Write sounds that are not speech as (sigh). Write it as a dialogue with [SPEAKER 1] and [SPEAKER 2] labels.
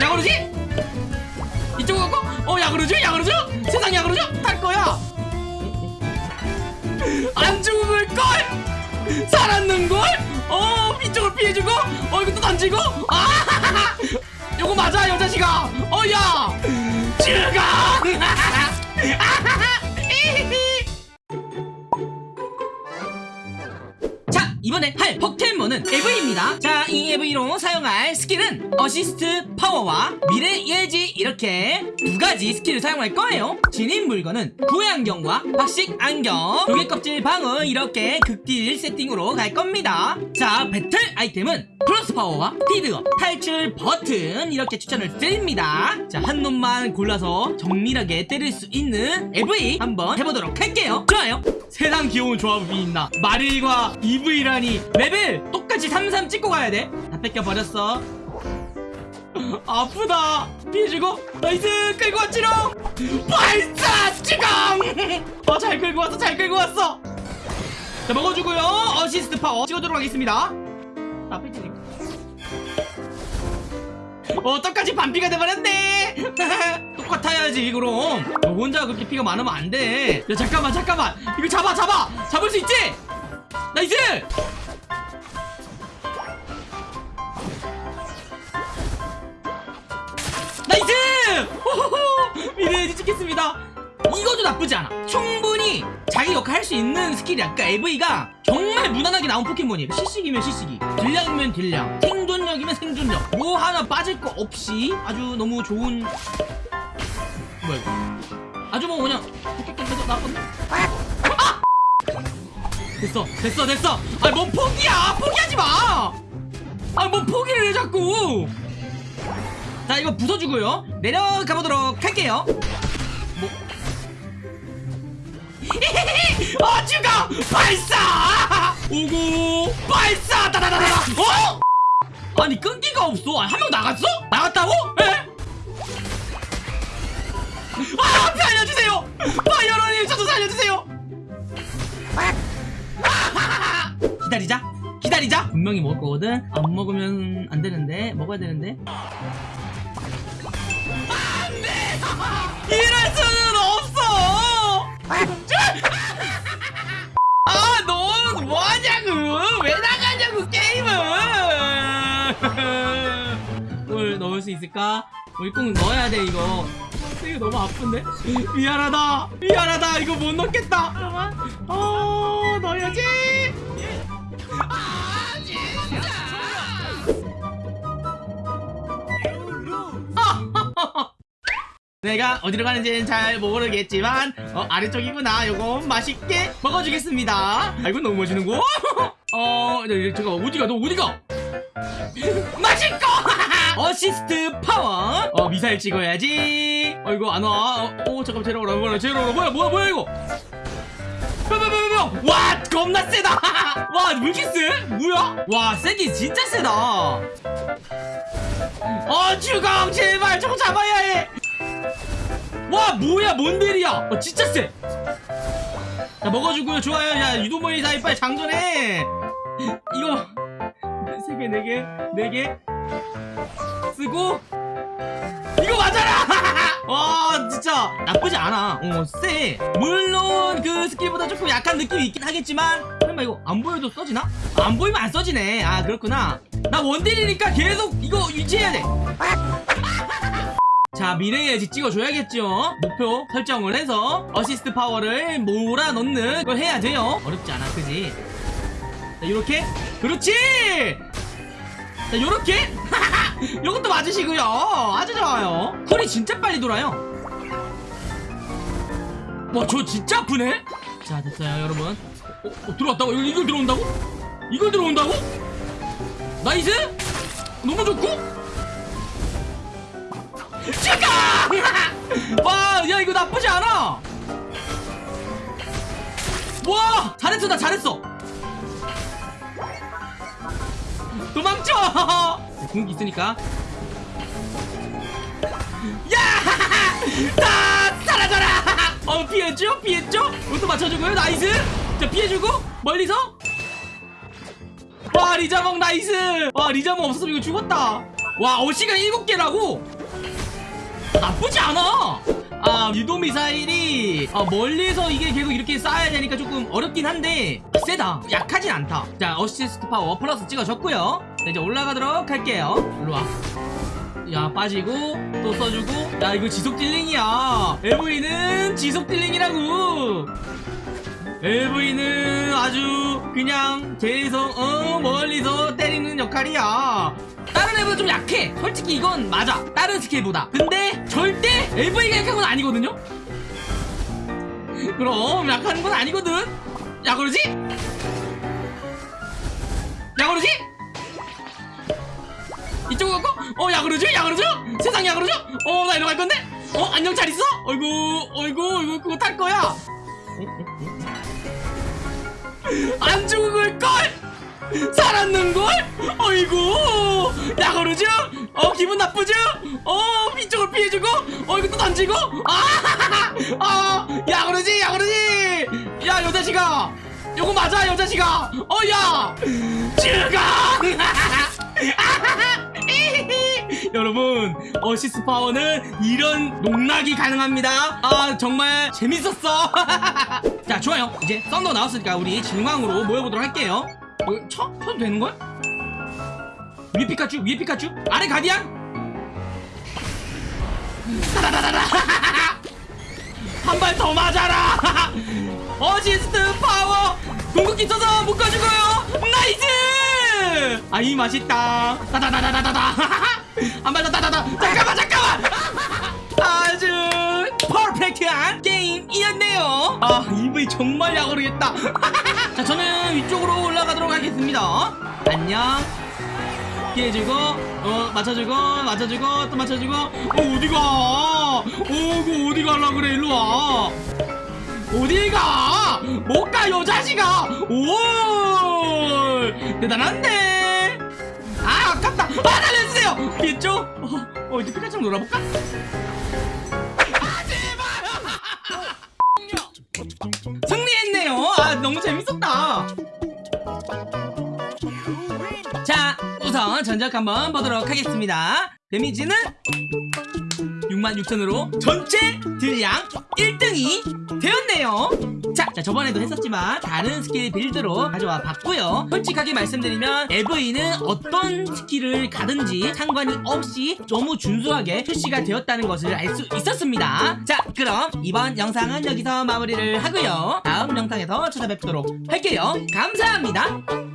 [SPEAKER 1] 야구르지? 이쪽으로 갈까? 어 야구르죠? 야구르죠? 세상 야구르죠? 탈 거야 안 죽을걸? 살았는걸? 어 이쪽을 피해주고 어또 던지고 아 (laughs) 요거 맞아 여자식아 어야 죽어 에브이입니다. 자 이 에브이로 사용할 스킬은 어시스트 파워와 미래예지. 이렇게 두 가지 스킬을 사용할 거예요. 지닌 물건은 구애 안경과 박식 안경. 조개껍질방울 이렇게 극딜 세팅으로 갈 겁니다. 자 배틀 아이템은 플러스 파워와 스피드업 탈출 버튼 이렇게 추천을 드립니다. 자 한 놈만 골라서 정밀하게 때릴 수 있는 에브이 한번 해보도록 할게요. 좋아요 세상 귀여운 조합이 있나? 마릴과 에브이라니. 레벨 똑같이 33 찍고 가야 돼다 뺏겨버렸어. (laughs) 아프다. 피해주고. 나이스. 끌고 왔지롱. 발사 지금 (laughs) 어 잘 끌고 왔어 잘 끌고 왔어. 자 먹어주고요. 어시스트 파워 찍어주도록 하겠습니다. 아 뺏기니까 어 똑같이 반피가 돼버렸네 (laughs) 똑같아야지 그럼. 너 혼자 그렇게 피가 많으면 안돼. 야 잠깐만 잠깐만. 이거 잡아 잡아. 잡을 수 있지? 나이스! 나이스! 미래예지 찍겠습니다. 이것도 나쁘지 않아. 충분히 자기 역할 할 수 있는 스킬이야. 그러니까 에브이가 정말 무난하게 나온 포켓몬이에요. CC기면 CC기. 딜량이면 딜량. 생존력이면 생존력. 뭐 하나 빠질 거 없이 아주 너무 좋은 뭐야 이거? 아주 뭐 그냥 포켓몬에서 나왔거든 아! 됐어 됐어 됐어. 아니 뭔 포기야? 포기하지 마아뭔 포기를 해 자꾸. 자 이거 부숴주고요. 내려가 보도록 할게요. 뭐? (laughs) 어 죽어 발사! 오고 발사! 다다다다 어? 아니 끈기가 없어. 한 명 나갔어? 나갔다고 살려주세요 기다리자 기다리자 분명히 먹을 거거든 안 먹으면 안 되는데 먹어야 되는데 이럴 수는 없어! 아, 너 뭐하냐고! 왜 나가냐고, 게임을! 뭘 넣을 수 있을까? 우리 꼭 넣어야 돼, 이거. 이거 너무 아픈데? 미안하다! 미안하다! 이거 못 넣겠다! 잠깐만. 어, 넣어야지! 아, (laughs) 내가 어디로 가는지는 잘 모르겠지만 어 아래쪽이구나 요거 맛있게 먹어주겠습니다 아 이건 너무 멋지는거 (laughs) 어 네, 잠깐 어디가 너 어디가 어시스트 파워. 어 미사일 찍어야지. 어 이거 안와. 어, 어 잠깐 제로라 뭐야 제로라 뭐야 뭐야 뭐야 이거? 뿅뿅뿅뿅 와 겁나 세다. (laughs) 이렇게 세? 뭐야? 와 세기 진짜 세다. 어 주공 제발 저거 잡아야 해. 와 뭐야 뭔데리야? 어 진짜 쎄 자, 먹어주고요. 좋아요. 야 유도모이 사이 빨리 장전해. (laughs) 이거 3개 4개 4개 쓰고. 이거 맞아라! (laughs) 와 진짜 나쁘지 않아. 어 쎄. 물론 그 스킬보다 조금 약한 느낌이 있긴 하겠지만 설마 이거 안 보여도 써지나? 안 보이면 안 써지네. 아 그렇구나. 나 원딜이니까 계속 이거 유지해야 돼. (laughs) 자 미래예지 찍어줘야겠죠? 목표 설정을 해서 어시스트 파워를 몰아넣는 걸 해야 돼요. 어렵지 않아 그지? 자 요렇게? 그렇지! 자 요렇게 요것도 맞으시고요 아주 좋아요 쿨이 진짜 빨리 돌아요 와 저 진짜 아프네 자 됐어요 여러분 어, 어, 들어왔다고? 이걸, 이걸 들어온다고? 이걸 들어온다고? 나이스? 너무 좋고? 죽어! (laughs) 와, 야 이거 나쁘지 않아. 와, 잘했어, 나 잘했어. 도망쳐! (laughs) 공기 있으니까. 야! (laughs) 다 사라져라! (laughs) 어, 피했죠? 피했죠? 이것도 맞춰주고요, 나이스! 자, 피해주고, 멀리서. 와, 리자몽 나이스! 와, 리자몽 없었으면 이거 죽었다. 와 어시가 7개라고? 나쁘지 않아 아 유도 미사일이 아, 멀리서 이게 계속 이렇게 쏴야 되니까 조금 어렵긴 한데 세다. 약하진 않다. 자 어시스트 파워 플러스 찍어줬고요. 자 이제 올라가도록 할게요. 일로와. 야 빠지고 또 써주고. 야 이거 지속 딜링이야. 에브이는 지속 딜링이라고. 에브이는 아주 그냥 계속 어 멀리서 때리는 역할이야 애보다 좀 약해 솔직히 이건 맞아 다른 스킬보다 근데 절대 LV가 약한 건 아니거든요 (laughs) 그럼 약한 건 아니거든 야 그러지? 야 그러지? 이쪽으로 갈까? 어, 야, 그러죠? 야, 그러죠? 세상 야, 그러죠? 어, 나 이리 갈 건데? 어, 안녕, 잘 있어? 어이구, 어이구, 어이구, 그거 탈 거야. 어, (laughs) 안 죽을걸? 살았는걸? 어이구, 야, 그러죠? 어, 기분 나쁘죠? 어, 이쪽을 피해주고, 어, 이거 또 던지고, 아, (laughs) 아, 야, 그러지? 야, 그러지? 야, 여자식아. 요거 맞아, 여자식아. 어, 야! 죽어! (laughs) 여러분 어시스 파워는 이런 농락이 가능합니다 아 정말 재밌었어 (laughs) 자 좋아요 이제 썬더 나왔으니까 우리 진광으로 모여보도록 할게요 어, 쳐? 쳐도 되는걸? 위에 피카츄? 위에 피카츄? 아래 가디안 (laughs) 한 발 더 맞아라! (laughs) 어시스트 파워! 궁극기 써서 묶어주고요! Nice! 아이 맛있다. 따다다다다다다. (laughs) 한 발 더 따다다. 잠깐만 잠깐만! 아주 perfect한 이었네요. 아 에브이 정말 야구르겠다. (laughs) 자 저는 위쪽으로 올라가도록 하겠습니다. 안녕. 피해주고 어 맞춰주고 맞춰주고 또 맞춰주고 어 어디가? 어그 어디 갈라 그래? 일로와. 어디가? 못가 요 자식아? 오 대단한데? 아 아깝다. 아 살려주세요. 피했죠? 어, 어 이제 피카츄 놀아볼까 승리했네요. 아 너무 재밌었다. 자 우선 전적 한번 보도록 하겠습니다. 데미지는 66,000으로 전체 딜량 1등이 되었네요 자, 자 저번에도 했었지만 다른 스킬 build로 가져와 봤고요. 솔직하게 말씀드리면 에브이는 어떤 스킬을 가든지 상관이 없이 너무 준수하게 출시가 되었다는 것을 알 수 있었습니다. 자 그럼 이번 영상은 여기서 마무리를 하고요. 다음 영상에서 찾아뵙도록 할게요. 감사합니다